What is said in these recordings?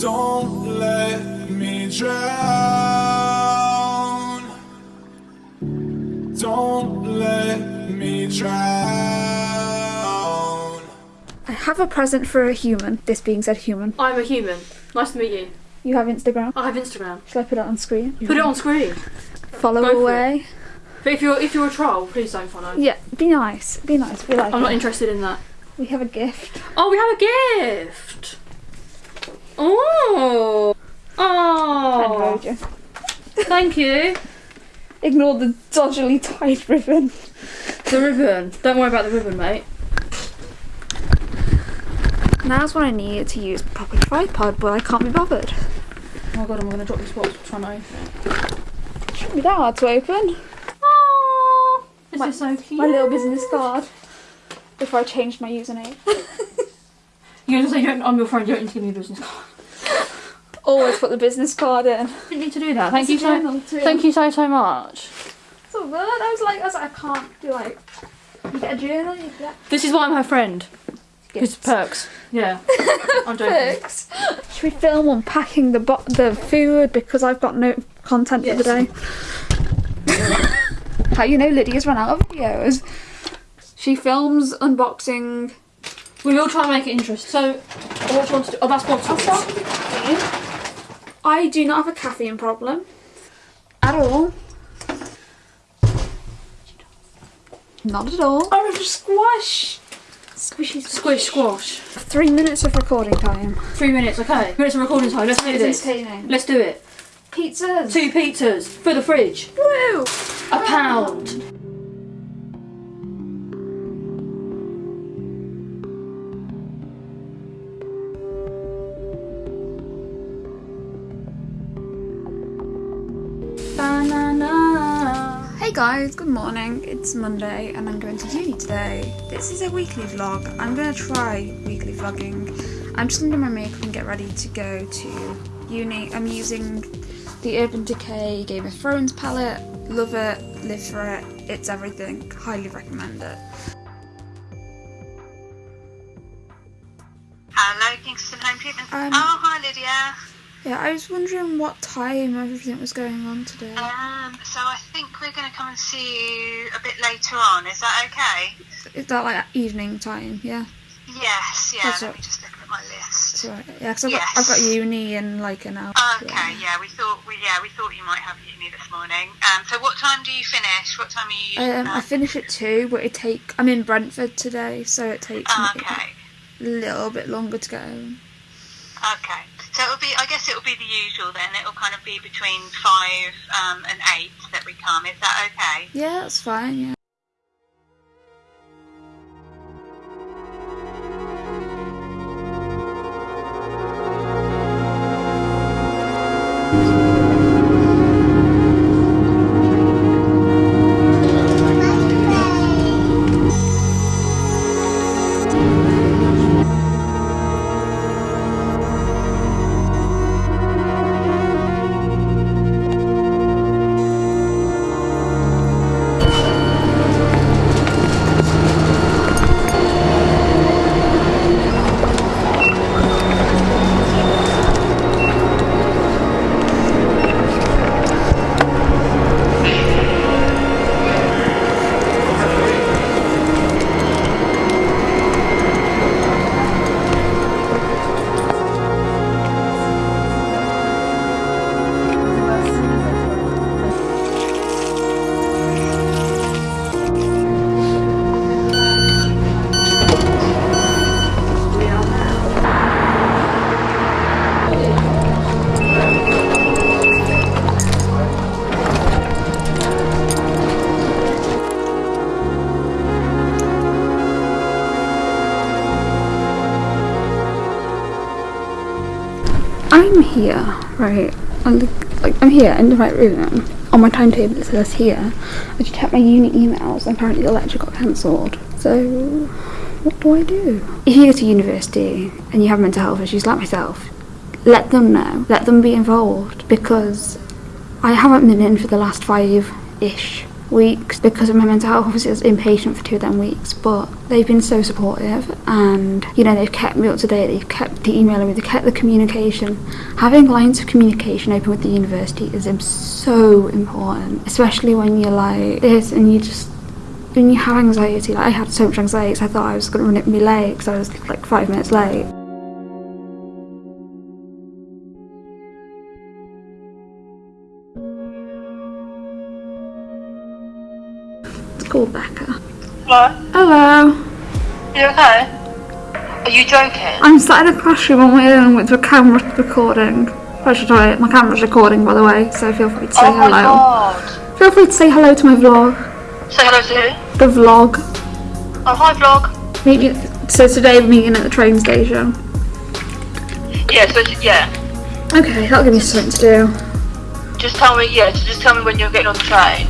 Don't let me drown. Don't let me drown. I have a present for a human. This being said, human. I'm a human. Nice to meet you. You have Instagram. I have Instagram. Shall I put it on screen? Put it on screen. Follow Go away. But if you're if you're a troll, please don't follow. Yeah, be nice. Be nice. We like I'm not interested in that. We have a gift. Oh, we have a gift. Oh. Oh. Roger. Thank you. Ignore the dodgily tied ribbon. The ribbon. Don't worry about the ribbon, mate. Now's when I need to use proper tripod, but I can't be bothered. Oh my god, I'm gonna drop this box trying to open it. Shouldn't be that hard to open. Oh, this My- is so cute. My little business card. Before I changed my username. You're gonna say you don't, I'm your friend. You don't need to give me a business card. Always put the business card in. didn't need to do that. Thank you It's so. Thank you so so much. So good. I was like, I was like, I can't do like. You get a journal, you get This is why I'm her friend. It's perks. Yeah. I'm joking. Perks. Should we film unpacking the bo- the food because I've got no content for the day? How you know Lydia's run out of videos? She films unboxing. We will try and make it interesting. So, what do you want to do? Oh, that's bottles. I do not have a caffeine problem at all. Not at all. Oh, I have a squash. Squishy Squish, squash. Three minutes of recording time. Three minutes, okay. Three minutes of recording time. Let's do this. Let's do it. Pizzas. Two pizzas for the fridge. Woo! A pound. Guys, good morning. It's Monday and I'm going to uni today. This is a weekly vlog. I'm going to try weekly vlogging. I'm just going to do my makeup and get ready to go to uni. I'm using the Urban Decay Game of Thrones palette. Love it, live for it. It's everything. Highly recommend it. Hello, Kingston Home Treatment. Um, oh, hi, Lydia. Yeah, I was wondering what time everything was going on today. Um, so I think we're going to come and see you a bit later on. Is that okay? Is that like evening time? Yeah. Yes. Yeah. That's let right. me just look at my list. Right. Yeah, because I've, got Yes. I've got uni in like an hour. Okay. Yeah. We thought. We yeah. We thought you might have uni this morning. Um. So what time do you finish? What time are you? Um, I finish at two, but it take. I'm in Brentford today, so it takes Oh, me a little bit longer to go home. Okay. So it'll be. I guess it'll be the usual then. It'll kind of be between five um, and eight that we come. Is that okay? Yeah, that's fine. Yeah. I'm here, right? I'm, look- like, I'm here in the right room. On my timetable it says here. I just checked my uni emails and apparently the lecture got cancelled. So, what do I do? If you go to university and you have mental health issues like myself, let them know. Let them be involved because I haven't been in for the last five-ish weeks because of my mental health. Obviously, I was inpatient for two of them weeks, but they've been so supportive and, you know, they've kept me up to date, they've kept the emailing me, they've kept the communication. Having lines of communication open with the university is so important, especially when you're like this and you just when you have anxiety, like I had so much anxiety, I thought I was going to run it late because I was like five minutes late. Hello? Hello. You okay? Are you joking? I'm sat in a classroom on my own with the camera recording. I should try it. My camera's recording, by the way, so feel free to say oh my hello. god. Feel free to say hello to my vlog. Say hello to who? The vlog. Oh, hi vlog. Meet me. So today we're meeting at the train station. Yeah, so, yeah. Okay, that'll give me something to do. Just tell me, yeah, so just tell me when you're getting on the train.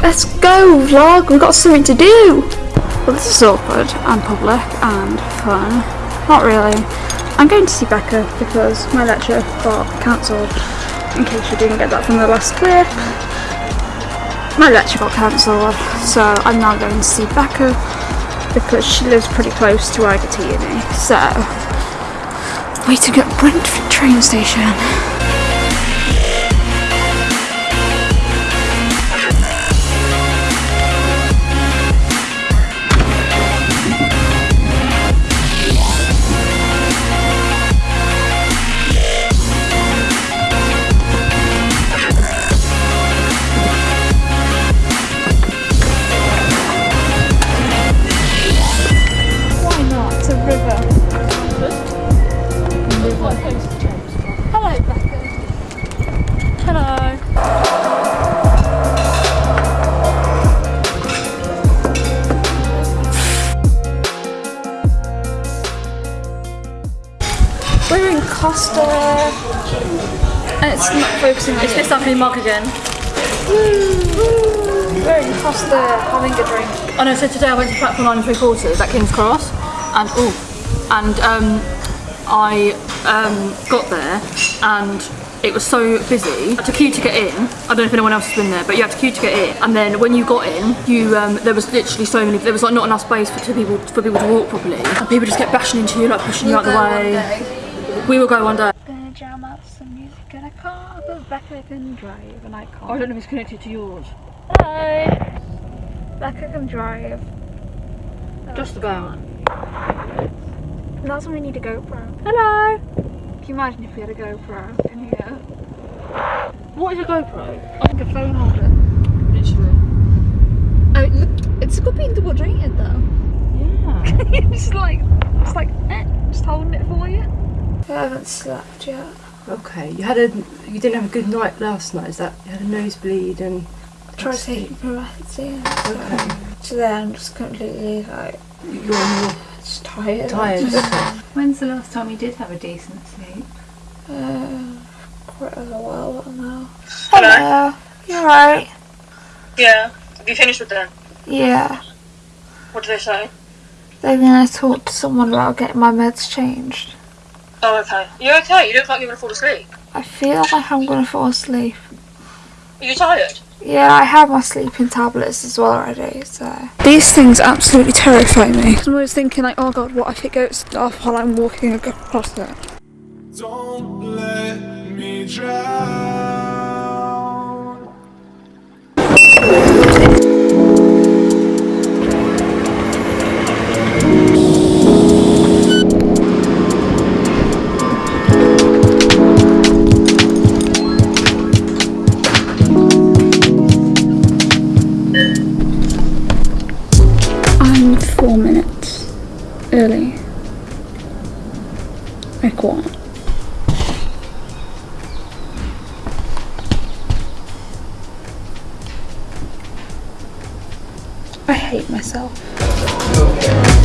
Let's go, vlog. We've got something to do. Well, this is awkward and public and fun. Not really. I'm going to see Becca because my lecture got cancelled. In case you didn't get that from the last clip. My lecture got cancelled, so I'm now going to see Becca because she lives pretty close to where I get to uni. So, waiting at Brentford train station. It's not focusing on It's you. this ugly mug again. We're in Costa having a drink. I know, so today I went to platform nine and three quarters at King's Cross and oh and um I um got there and it was so busy. I had to queue to get in. I don't know if anyone else has been there, but you had to queue to get in. And then when you got in, you um, there was literally so many. There was like not enough space for two people for people to walk properly. And people just kept bashing into you, like pushing you out the way. We will go one day. Gonna jam out some music in a car, but Becca can drive and I can't. I don't know if it's connected to yours. Hello. Becca can drive. Just about. And that's when we need a GoPro. Hello. Can you imagine if we had a GoPro in here? What is a GoPro? Like a phone holder. Literally. Oh, look, it's good being double jointed though. Yeah. it's like, it's like, eh, just holding it for you. I haven't slept yet. Okay, you had a you didn't have a good night last night. Is that you had a nosebleed and Try taking Paracetamol. okay, Today I'm just completely like you're more just tired. tired. Okay. When's the last time you did have a decent sleep? Uh, quite a while now. Hello? You alright? Yeah. Have you finished with them? Yeah. What do they say? They're gonna talk to someone about getting my meds changed. Oh, okay. You're okay? You look like you're gonna fall asleep. I feel like I'm gonna fall asleep. Are you tired? Yeah, I have my sleeping tablets as well already, so. These things absolutely terrify me. I'm always thinking, like, oh god, what if it goes off while I'm walking across it? Don't let me drown. Early. Like what? I hate myself.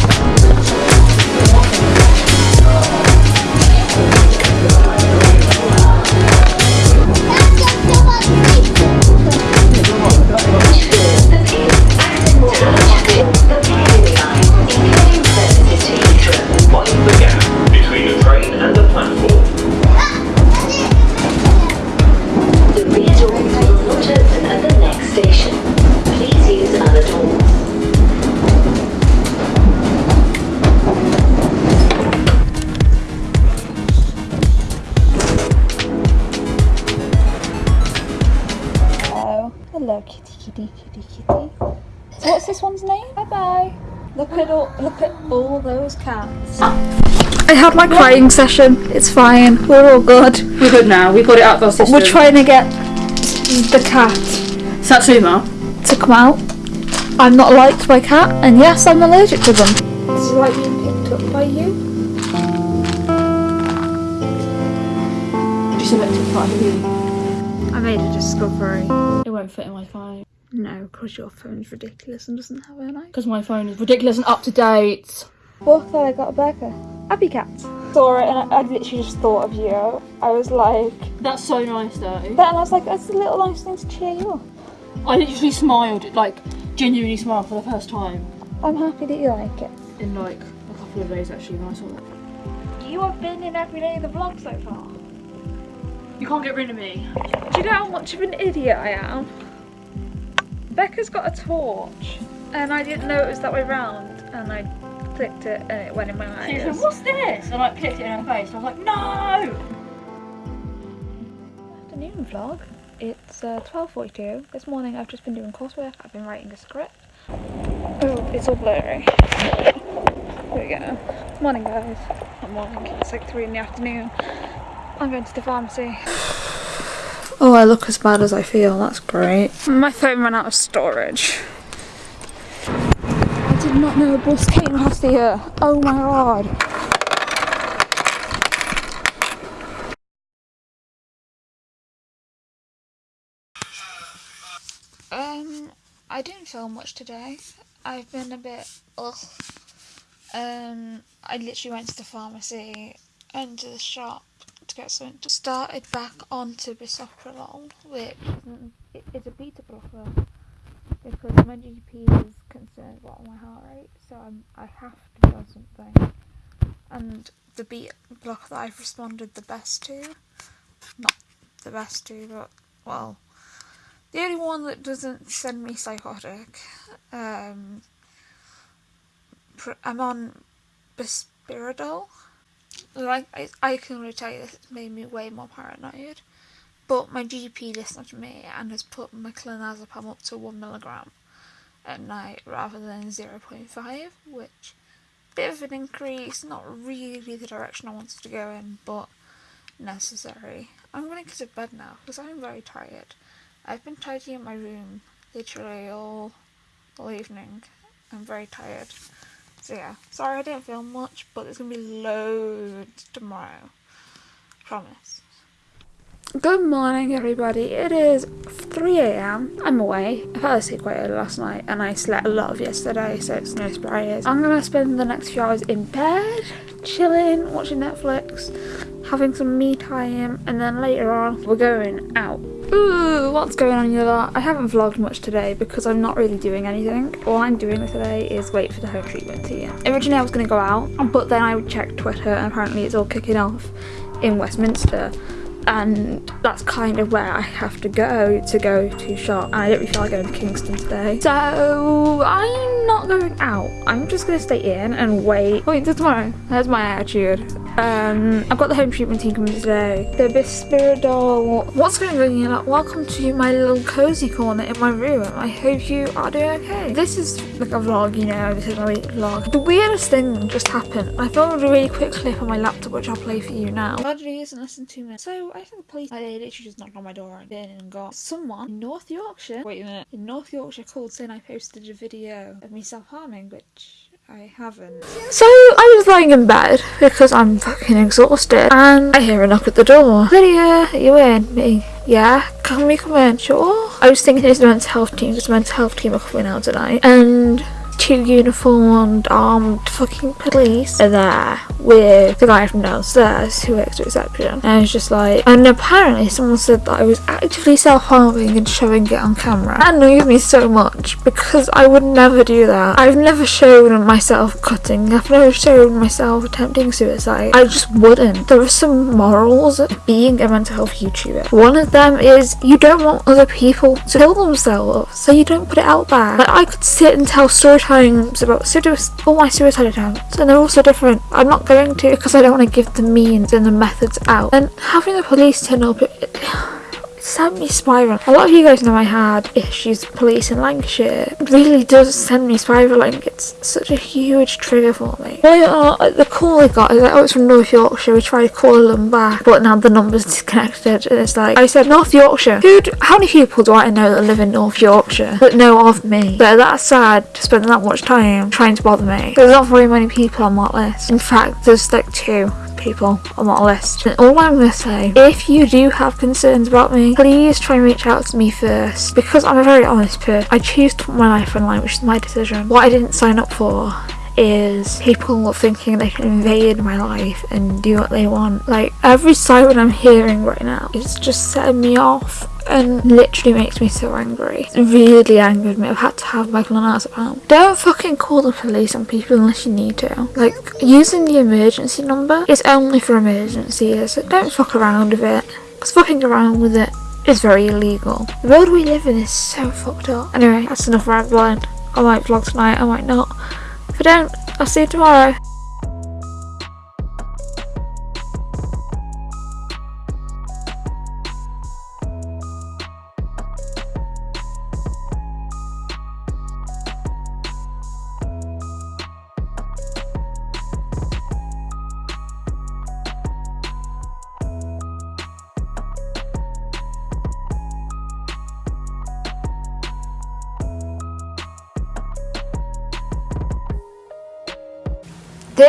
Those cats. I had my crying session. It's fine. We're all good. We're good now. We got it out of our system. We're trying to get the cat Satsuma. to come out. I'm not liked by cat, and yes, I'm allergic to them. This is like being picked up by you. Just selected part of the I made a discovery. It won't fit in my phone. No, because your phone's ridiculous and doesn't have an eye. Because my phone is ridiculous and up to date. Oh, thought I got a burger. Happy cat. Saw it and I, I literally just thought of you. I was like, That's so nice though. that, and I was like, that's a little nice thing to cheer you up. I literally smiled, like genuinely smiled for the first time I'm happy that you like it. in like a couple of days actually when I saw that. You have been in every day of the vlog so far. You can't get rid of me. Do you know how much of an idiot I am? Becca's got a torch, and I didn't know it was that way round, and I clicked it and it went in my She was like, eyes. what's this? And I clicked it in her face and I was like, no! Afternoon vlog. It's uh, 12.42. This morning I've just been doing coursework. I've been writing a script. Oh, it's all blurry. Here we go. Morning guys. Not morning, it's like 3 in the afternoon. I'm going to the pharmacy. Oh, I look as bad as I feel. That's great. My phone ran out of storage. Not know a bus came past here. Oh my god. Um, I didn't film much today. I've been a bit ugh. Um, I literally went to the pharmacy and to the shop to get something. Started back onto bisoprolol, which it is a beta blocker because my GP is concerned about my heart rate, so I'm, I have to do something. And the beta blocker that I've responded the best to, not the best to, but well, the only one that doesn't send me psychotic. Um, I'm on bisoprolol. Like I, I can really tell you this made me way more paranoid. But my GP listened to me and has put my clonazepam up to one milligram at night rather than zero point five, which bit of an increase. Not really the direction I wanted to go in, but necessary. I'm going to go to bed now because I'm very tired. I've been tidying my room literally all all evening. I'm very tired. So yeah, sorry I didn't film much, but there's gonna be loads tomorrow. Promise. Good morning, everybody. It is 3 a.m. I'm away. I fell asleep quite early last night and I slept a lot of yesterday, so it's no surprise. I'm gonna spend the next few hours in bed, chilling, watching Netflix, having some me time, and then later on, we're going out. Ooh, what's going on here? I haven't vlogged much today because I'm not really doing anything. All I'm doing today is wait for the home treatment tea. Originally I was going to go out, but then I checked Twitter and apparently it's all kicking off in Westminster and that's kind of where I have to go to go to shop. And I don't really feel like going to Kingston today. So I'm not going out. I'm just gonna stay in and wait. Wait till tomorrow that's my attitude um I've got the home treatment team coming today. The bisoprolol. What's going on here? Like welcome to my little cozy corner in my room. I hope you are doing okay. This is like a vlog you know this is my weekly vlog. The weirdest thing just happened. I filmed a really quick clip on my laptop which I'll play for you now. Tragedy is in less than two minutes. So I think the police they literally just knocked on my door and in and got someone in North Yorkshire. Wait a minute. In North Yorkshire called saying I posted a video of me self-harming which I haven't. So I was lying in bed because I'm fucking exhausted and I hear a knock at the door. Lydia, you in? Me. Yeah, can we come in? Sure. I was thinking it's the mental health team because the mental health team are coming out tonight and two uniformed armed fucking police are there with the guy from downstairs who works at reception. And I was just like and apparently someone said that I was actively self-harming and showing it on camera. That annoyed me so much because I would never do that. I've never shown myself cutting. I've never shown myself attempting suicide. I just wouldn't. There are some morals of being a mental health YouTuber. One of them is you don't want other people to kill themselves so you don't put it out there. Like I could sit and tell story times about all my suicide attempts and they're also different. I'm not going to because I don't want to give the means and the methods out. And having the police turn up it, sent me spiraling. A lot of you guys know I had issues with police in Lancashire. It really does send me spiraling. It's such a huge trigger for me. Well, uh, the call I got is like, oh, it's from North Yorkshire. We tried to call them back, but now the number's disconnected. And it's like, I said North Yorkshire. Who? How many people do I know that live in North Yorkshire that know of me? But that's sad to spend that much time trying to bother me. There's not very many people on that list. In fact, there's like two people on that list. And all I'm going to say, if you do have concerns about me, please try and reach out to me first. Because I'm a very honest person. I choose to put my life online, which is my decision. What I didn't sign up for is people thinking they can invade my life and do what they want. Like every siren I'm hearing right now is just setting me off and literally makes me so angry. It's really angered me. I've had to have my clonazepam. Don't fucking call the police on people unless you need to. Like using the emergency number is only for emergencies. So don't fuck around with it. Because fucking around with it is very illegal. The world we live in is so fucked up. Anyway, that's enough rambling. I might vlog tonight, I might not. If I don't, I'll see you tomorrow.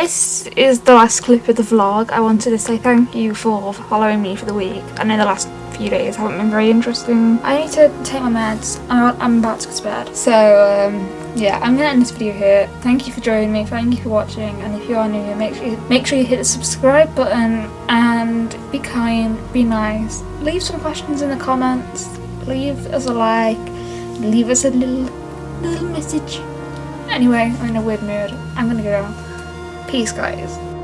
This is the last clip of the vlog. I wanted to say thank you for following me for the week. I know the last few days haven't been very interesting. I need to take my meds. I'm, about to go to bed. So, um, yeah, I'm gonna end this video here. Thank you for joining me. Thank you for watching. And if you are new make sure you, make sure you hit the subscribe button and be kind, be nice. Leave some questions in the comments. Leave us a like. Leave us a little little message. Anyway, I'm in a weird mood. I'm gonna go. Peace, guys.